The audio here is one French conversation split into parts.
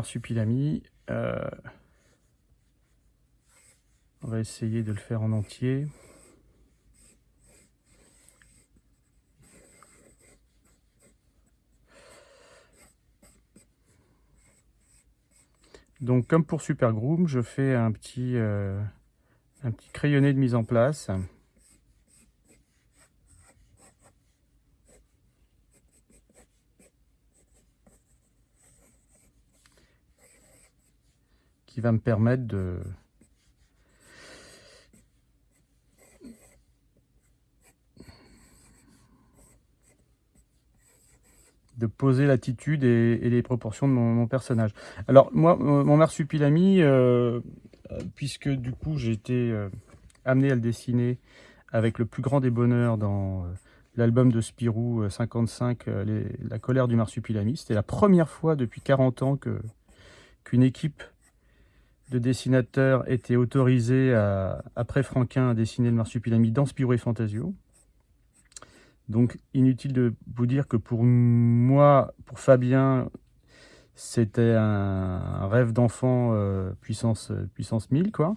marsupilami. Euh, on va essayer de le faire en entier. Donc comme pour Super Groom, je fais un petit, euh, un petit crayonné de mise en place. Va me permettre de, de poser l'attitude et, les proportions de mon, personnage. Alors moi, mon marsupilami, euh, puisque du coup j'ai été euh, amené à le dessiner avec le plus grand des bonheurs dans euh, l'album de Spirou 55, La colère du marsupilami. C'était la première fois depuis 40 ans qu'une équipe de dessinateurs était autorisée après Franquin à dessiner le marsupilami dans Spirou et Fantasio. Donc, inutile de vous dire que pour moi, pour Fabien, c'était un, rêve d'enfant euh, puissance, puissance 1000, quoi.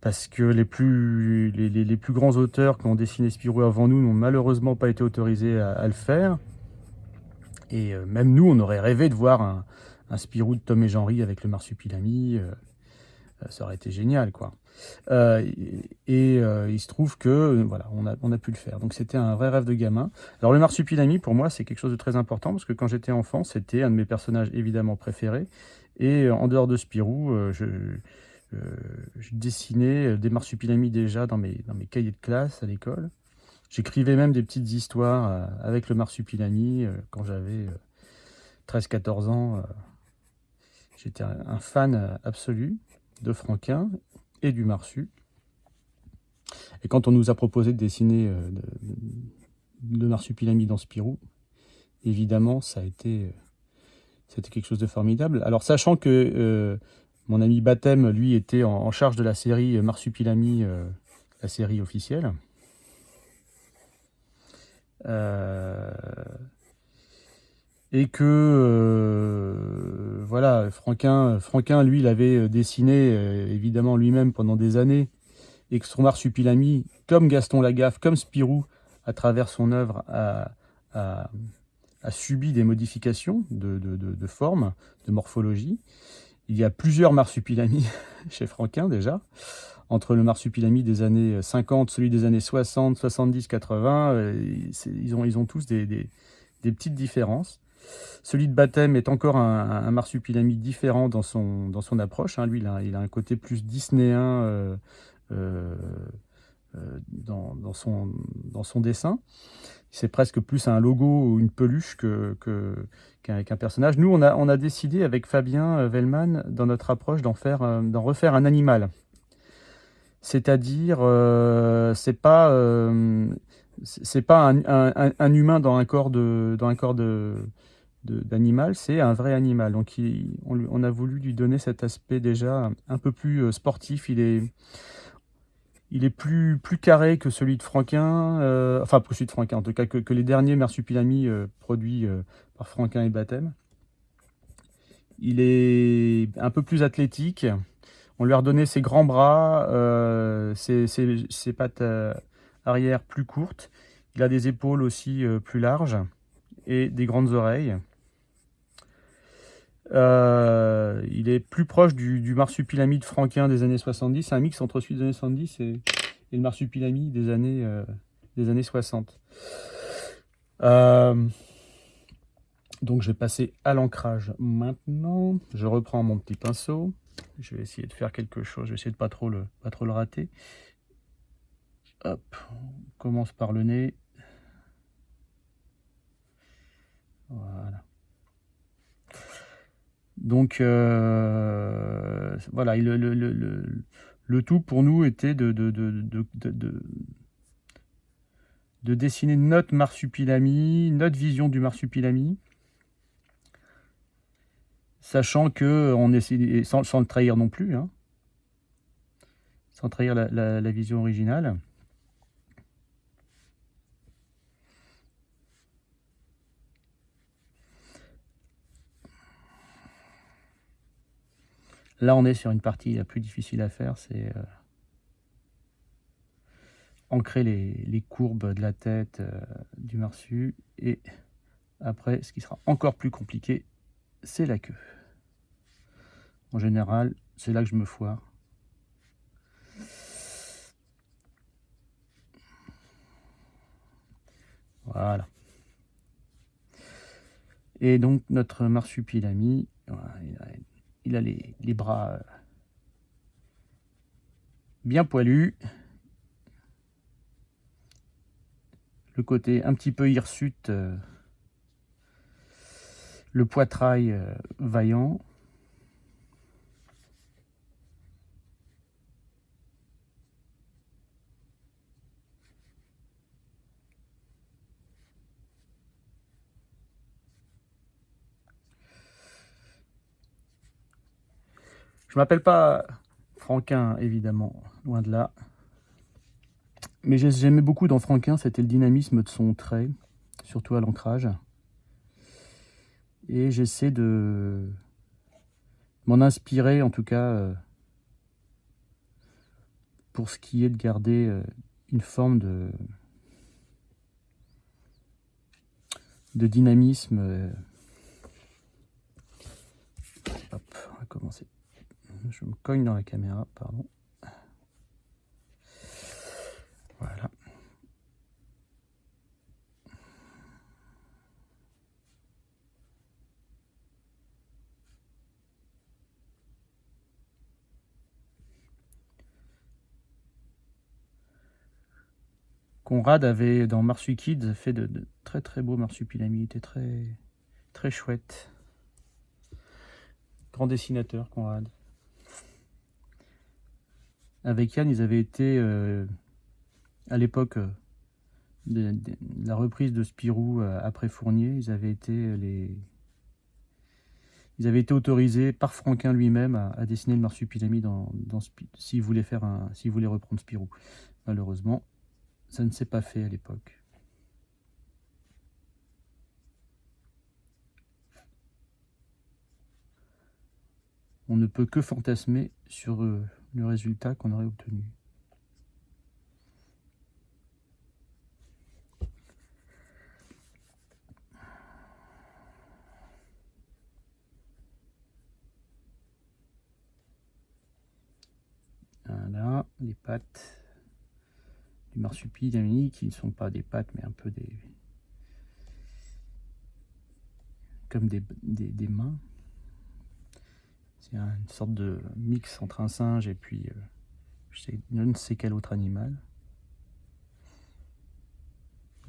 Parce que les plus, les, plus grands auteurs qui ont dessiné Spirou avant nous n'ont malheureusement pas été autorisés à, le faire. Et euh, même nous, on aurait rêvé de voir un, un Spirou de Tom et Jean-Ry avec le marsupilami. Euh, ça aurait été génial, quoi. Euh, et euh, il se trouve que voilà, on a, pu le faire. Donc c'était un vrai rêve de gamin. Alors le marsupilami, pour moi, c'est quelque chose de très important parce que quand j'étais enfant, c'était un de mes personnages évidemment préférés. Et en dehors de Spirou, euh, je, je, dessinais des marsupilamis déjà dans dans mes cahiers de classe à l'école. J'écrivais même des petites histoires avec le marsupilami quand j'avais 13-14 ans. J'étais un fan absolu de Franquin et du Marsu. Et quand on nous a proposé de dessiner euh, le Marsupilami dans Spirou, évidemment, ça a été, euh, c'était quelque chose de formidable. Alors, sachant que euh, mon ami Baptême, lui, était en, charge de la série Marsupilami, la série officielle, et que voilà, Franquin, Franquin, lui, il avait euh, dessiné euh, évidemment lui-même pendant des années, et que son marsupilami, comme Gaston Lagaffe, comme Spirou, à travers son œuvre, a, subi des modifications de, forme, de morphologie. Il y a plusieurs marsupilamis chez Franquin déjà, entre le marsupilami des années 50, celui des années 60, 70, 80, ils ont, tous des petites différences. Celui de baptême est encore un, marsupilami différent dans son, approche. Hein. Lui, il a, un côté plus disnéen euh, euh, euh, dans, son, dessin. C'est presque plus un logo ou une peluche qu'un personnage. Nous, on a, décidé avec Fabien Vellman, dans notre approche, d'en refaire un animal. C'est-à-dire, c'est pas, c'est pas un, humain dans un corps de, dans un corps de, d'animal, c'est un vrai animal. Donc on, a voulu lui donner cet aspect déjà un peu plus euh, sportif. Il est, il est plus, plus carré que celui de Franquin, euh, enfin que celui de Franquin, en tout cas que, les derniers marsupilami euh, produits par Franquin et Baptême. Il est un peu plus athlétique. On lui a redonné ses grands bras, ses, ses, pattes arrière plus courtes. Il a des épaules aussi plus larges et des grandes oreilles. Euh, il est plus proche du, du, marsupilami de franquin des années 70. C'est un mix entre celui des années 70 et, le marsupilami des années, euh, des années 60. Euh, donc je vais passer à l'ancrage maintenant. Je reprends mon petit pinceau. Je vais essayer de faire quelque chose. Je vais essayer de pas pas trop le rater. Hop, on commence par le nez. Voilà. Donc euh, voilà, le, le, tout pour nous était de, de, de, dessiner notre marsupilami, notre vision du marsupilami, sachant que on essaie, sans, sans le trahir non plus, hein, sans trahir la vision originale. Là, on est sur une partie la plus difficile à faire, c'est euh, ancrer les, courbes de la tête euh, du marsu. Et après, ce qui sera encore plus compliqué, c'est la queue. En général, c'est là que je me foire. Voilà. Et donc notre marsupilami, il a, les, bras euh, bien poilus. Le côté un petit peu hirsute, euh, le poitrail euh, vaillant. Je m'appelle pas Franquin, évidemment, loin de là. Mais j'aimais beaucoup dans Franquin, c'était le dynamisme de son trait, surtout à l'ancrage. Et j'essaie de m'en inspirer, en tout cas, euh, pour ce qui est de garder euh, une forme de, de dynamisme. Euh. Hop, on va commencer je me cogne dans la caméra, pardon. Voilà. Conrad avait, dans Marsukids, fait de, très très beaux marsupilamis. Il était très, très chouette. Grand dessinateur, Conrad. Avec Yann, ils avaient été, euh, à l'époque euh, de, la reprise de Spirou euh, après Fournier, ils avaient été les... Ils avaient été autorisés par Franquin lui-même à, dessiner le marsupilami dans, s'il voulait faire un, s'il voulait reprendre Spirou. Malheureusement, ça ne s'est pas fait à l'époque. On ne peut que fantasmer sur le résultat qu'on aurait obtenu. Voilà, les pattes du marsupilami qui ne sont pas des pattes mais un peu des comme des, des mains c'est une sorte de mix entre un singe et puis euh, je, ne sais quel autre animal.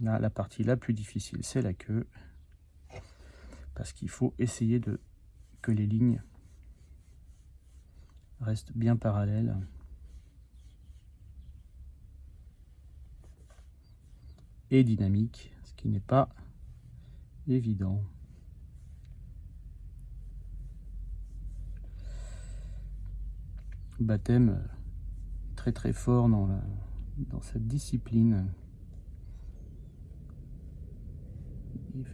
Là, la partie la plus difficile, c'est la queue. Parce qu'il faut essayer de que les lignes restent bien parallèles. Et dynamiques, ce qui n'est pas évident. Baptême euh, très très fort dans, dans cette discipline.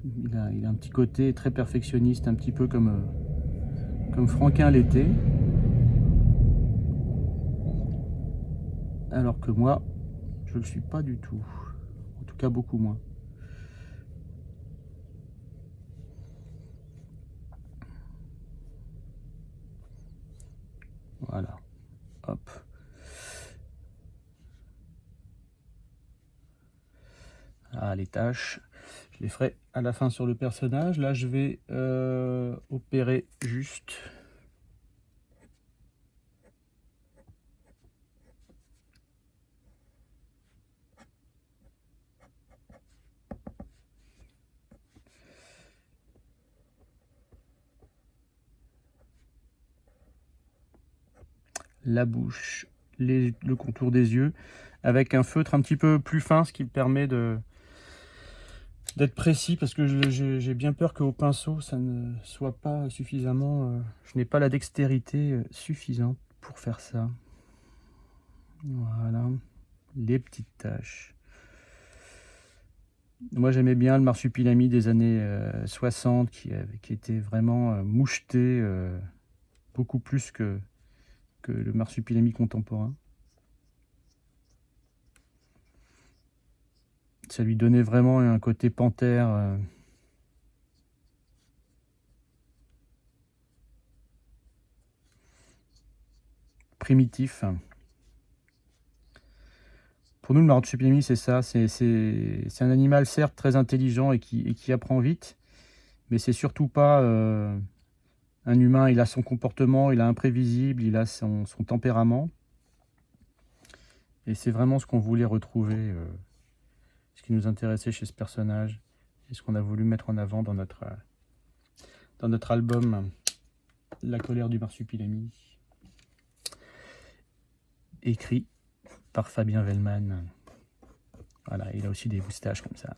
Il a, il a, un petit côté très perfectionniste, un petit peu comme, euh, comme Franquin l'était. Alors que moi, je ne le suis pas du tout. En tout cas, beaucoup moins. Voilà. Ah, les tâches, je les ferai à la fin sur le personnage. Là, je vais euh, opérer juste la bouche, le contour des yeux, avec un feutre un petit peu plus fin, ce qui permet d'être précis, parce que j'ai bien peur qu'au pinceau, ça ne soit pas suffisamment... Euh, je n'ai pas la dextérité euh, suffisante pour faire ça. Voilà, les petites taches. Moi, j'aimais bien le marsupilami des années 60, euh, qui, qui était vraiment moucheté, beaucoup plus que, le marsupilami contemporain. Ça lui donnait vraiment un côté panthère. Euh, primitif. Pour nous, le marsupilami, c'est ça. C'est un animal, certes, très intelligent et qui, et qui apprend vite, mais c'est surtout pas euh, un humain. Il a son comportement, il a imprévisible, il a son, tempérament. Et c'est vraiment ce qu'on voulait retrouver, euh, ce qui nous intéressait chez ce personnage, et ce qu'on a voulu mettre en avant dans notre, dans notre album La colère du marsupilami, écrit par Fabien Vellman. Voilà, il a aussi des moustaches comme ça.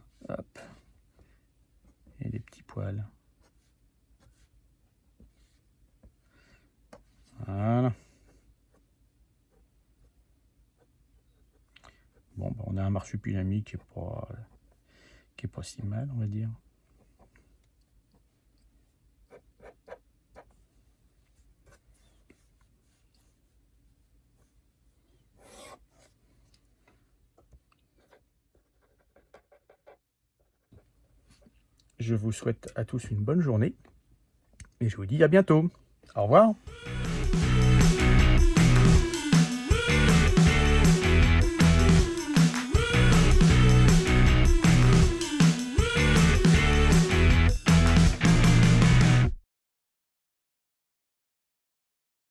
Et des petits poils. Voilà. Bon, bah, on a un marsupilami qui est pas qui est pas si mal, on va dire. Je vous souhaite à tous une bonne journée et je vous dis à bientôt. Au revoir.